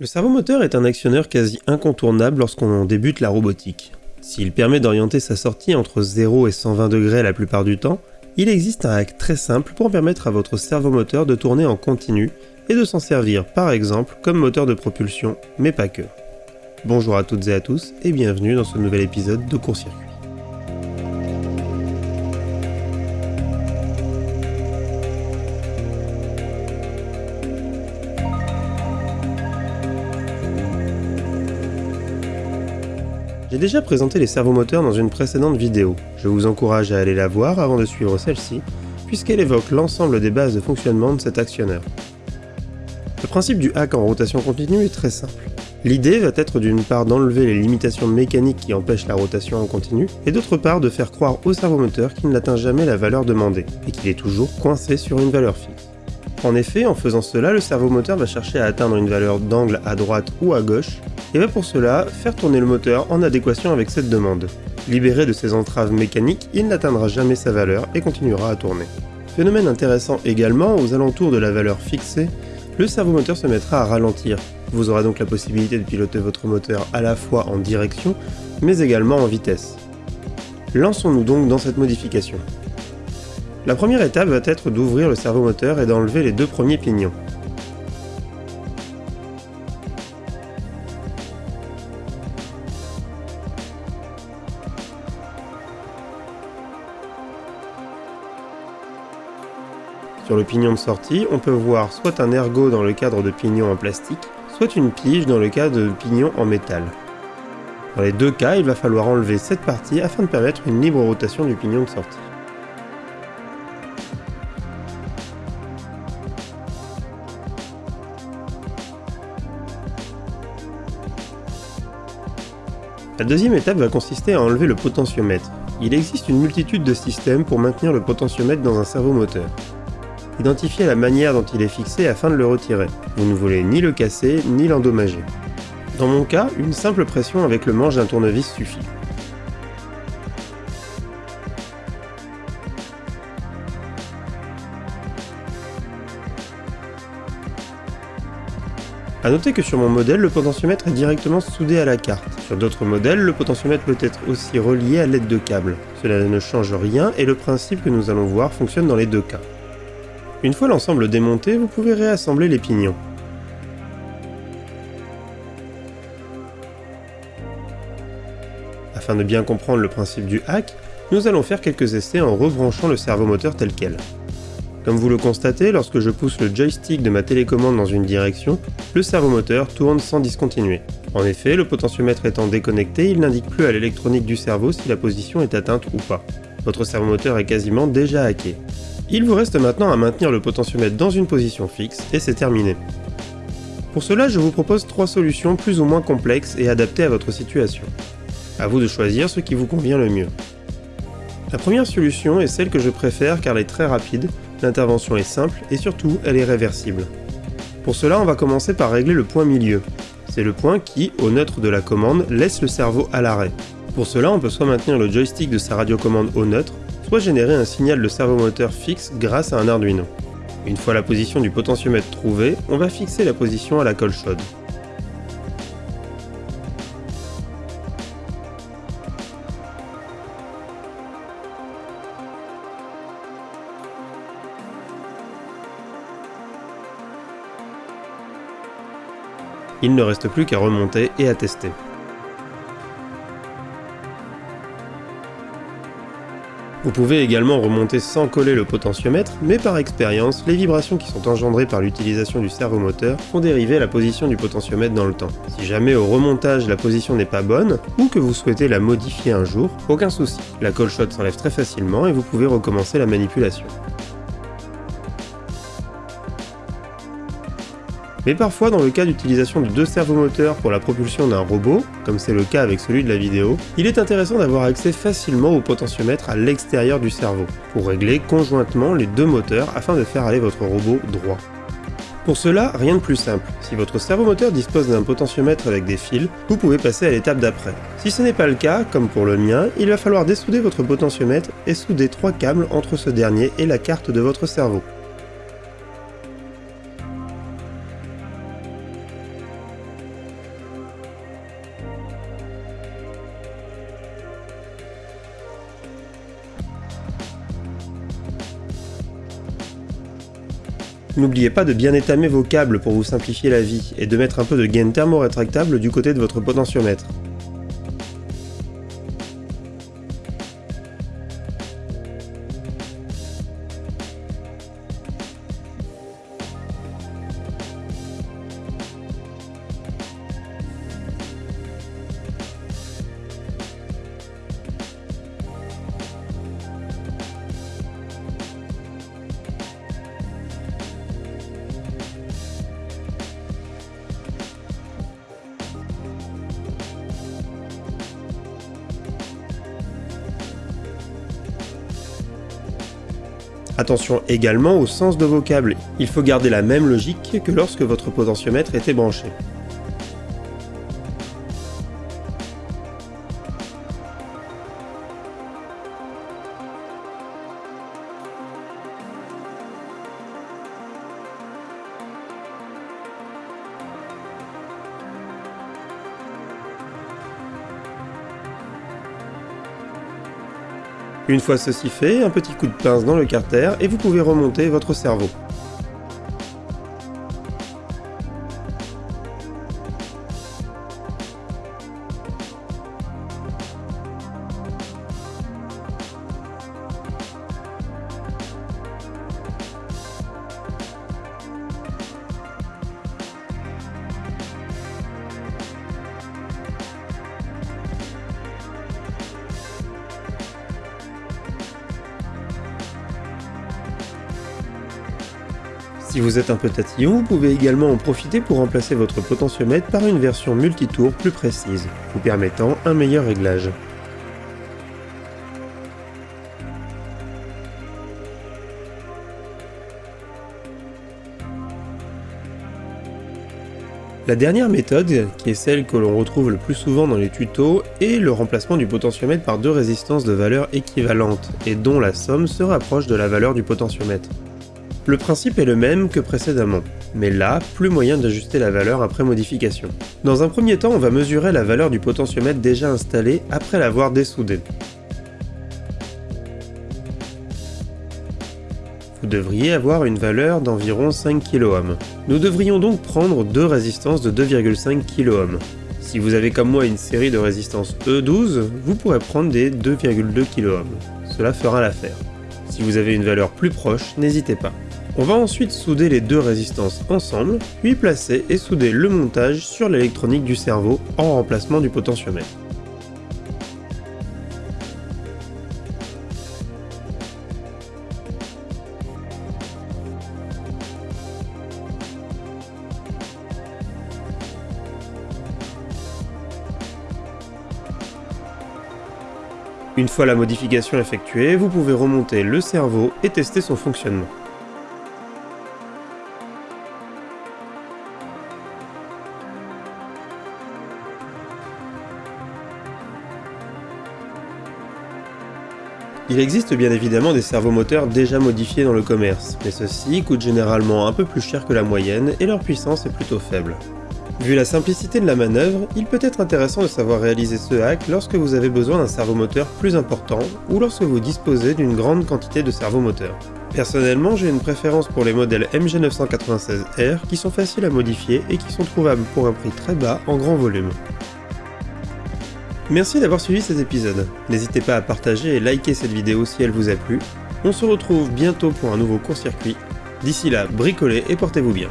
Le servomoteur est un actionneur quasi incontournable lorsqu'on débute la robotique. S'il permet d'orienter sa sortie entre 0 et 120 degrés la plupart du temps, il existe un hack très simple pour permettre à votre servomoteur de tourner en continu et de s'en servir par exemple comme moteur de propulsion, mais pas que. Bonjour à toutes et à tous et bienvenue dans ce nouvel épisode de Court Circuit. J'ai déjà présenté les servomoteurs dans une précédente vidéo, je vous encourage à aller la voir avant de suivre celle-ci, puisqu'elle évoque l'ensemble des bases de fonctionnement de cet actionneur. Le principe du hack en rotation continue est très simple. L'idée va être d'une part d'enlever les limitations mécaniques qui empêchent la rotation en continu, et d'autre part de faire croire au servomoteur qu'il n'atteint jamais la valeur demandée, et qu'il est toujours coincé sur une valeur fixe. En effet, en faisant cela, le servomoteur va chercher à atteindre une valeur d'angle à droite ou à gauche, et va pour cela faire tourner le moteur en adéquation avec cette demande. Libéré de ses entraves mécaniques, il n'atteindra jamais sa valeur et continuera à tourner. Phénomène intéressant également, aux alentours de la valeur fixée, le servomoteur se mettra à ralentir. Vous aurez donc la possibilité de piloter votre moteur à la fois en direction, mais également en vitesse. Lançons-nous donc dans cette modification. La première étape va être d'ouvrir le servomoteur et d'enlever les deux premiers pignons. Sur le pignon de sortie, on peut voir soit un ergot dans le cadre de pignon en plastique, soit une pige dans le cas de pignon en métal. Dans les deux cas, il va falloir enlever cette partie afin de permettre une libre rotation du pignon de sortie. La deuxième étape va consister à enlever le potentiomètre. Il existe une multitude de systèmes pour maintenir le potentiomètre dans un servomoteur. Identifiez la manière dont il est fixé afin de le retirer. Vous ne voulez ni le casser, ni l'endommager. Dans mon cas, une simple pression avec le manche d'un tournevis suffit. A noter que sur mon modèle, le potentiomètre est directement soudé à la carte. Sur d'autres modèles, le potentiomètre peut être aussi relié à l'aide de câbles. Cela ne change rien et le principe que nous allons voir fonctionne dans les deux cas. Une fois l'ensemble démonté, vous pouvez réassembler les pignons. Afin de bien comprendre le principe du hack, nous allons faire quelques essais en rebranchant le servomoteur tel quel. Comme vous le constatez, lorsque je pousse le joystick de ma télécommande dans une direction, le servomoteur tourne sans discontinuer. En effet, le potentiomètre étant déconnecté, il n'indique plus à l'électronique du cerveau si la position est atteinte ou pas. Votre servomoteur est quasiment déjà hacké. Il vous reste maintenant à maintenir le potentiomètre dans une position fixe et c'est terminé. Pour cela, je vous propose trois solutions plus ou moins complexes et adaptées à votre situation. A vous de choisir ce qui vous convient le mieux. La première solution est celle que je préfère car elle est très rapide, l'intervention est simple et surtout elle est réversible. Pour cela, on va commencer par régler le point milieu. C'est le point qui, au neutre de la commande, laisse le cerveau à l'arrêt. Pour cela, on peut soit maintenir le joystick de sa radiocommande au neutre, soit générer un signal de servomoteur fixe grâce à un Arduino. Une fois la position du potentiomètre trouvée, on va fixer la position à la colle chaude. Il ne reste plus qu'à remonter et à tester. Vous pouvez également remonter sans coller le potentiomètre, mais par expérience, les vibrations qui sont engendrées par l'utilisation du servomoteur font dériver la position du potentiomètre dans le temps. Si jamais au remontage la position n'est pas bonne, ou que vous souhaitez la modifier un jour, aucun souci. La colle shot s'enlève très facilement et vous pouvez recommencer la manipulation. Mais parfois, dans le cas d'utilisation de deux servomoteurs pour la propulsion d'un robot, comme c'est le cas avec celui de la vidéo, il est intéressant d'avoir accès facilement au potentiomètre à l'extérieur du cerveau, pour régler conjointement les deux moteurs afin de faire aller votre robot droit. Pour cela, rien de plus simple. Si votre servomoteur dispose d'un potentiomètre avec des fils, vous pouvez passer à l'étape d'après. Si ce n'est pas le cas, comme pour le mien, il va falloir dessouder votre potentiomètre et souder trois câbles entre ce dernier et la carte de votre cerveau. N'oubliez pas de bien étamer vos câbles pour vous simplifier la vie, et de mettre un peu de gaine thermorétractable du côté de votre potentiomètre. Attention également au sens de vos câbles, il faut garder la même logique que lorsque votre potentiomètre était branché. Une fois ceci fait, un petit coup de pince dans le carter et vous pouvez remonter votre cerveau. Si vous êtes un peu tatillon, vous pouvez également en profiter pour remplacer votre potentiomètre par une version multitour plus précise, vous permettant un meilleur réglage. La dernière méthode, qui est celle que l'on retrouve le plus souvent dans les tutos, est le remplacement du potentiomètre par deux résistances de valeur équivalentes, et dont la somme se rapproche de la valeur du potentiomètre. Le principe est le même que précédemment, mais là, plus moyen d'ajuster la valeur après modification. Dans un premier temps, on va mesurer la valeur du potentiomètre déjà installé après l'avoir dessoudé. Vous devriez avoir une valeur d'environ 5 kOhm. Nous devrions donc prendre deux résistances de 2,5 kOhm. Si vous avez comme moi une série de résistances E12, vous pourrez prendre des 2,2 kOhm. Cela fera l'affaire. Si vous avez une valeur plus proche, n'hésitez pas. On va ensuite souder les deux résistances ensemble, puis placer et souder le montage sur l'électronique du cerveau en remplacement du potentiomètre. Une fois la modification effectuée, vous pouvez remonter le cerveau et tester son fonctionnement. Il existe bien évidemment des servomoteurs déjà modifiés dans le commerce, mais ceux-ci coûtent généralement un peu plus cher que la moyenne et leur puissance est plutôt faible. Vu la simplicité de la manœuvre, il peut être intéressant de savoir réaliser ce hack lorsque vous avez besoin d'un servomoteur plus important ou lorsque vous disposez d'une grande quantité de servomoteurs. Personnellement, j'ai une préférence pour les modèles MG996R qui sont faciles à modifier et qui sont trouvables pour un prix très bas en grand volume. Merci d'avoir suivi cet épisode. N'hésitez pas à partager et liker cette vidéo si elle vous a plu. On se retrouve bientôt pour un nouveau court-circuit. D'ici là, bricolez et portez-vous bien.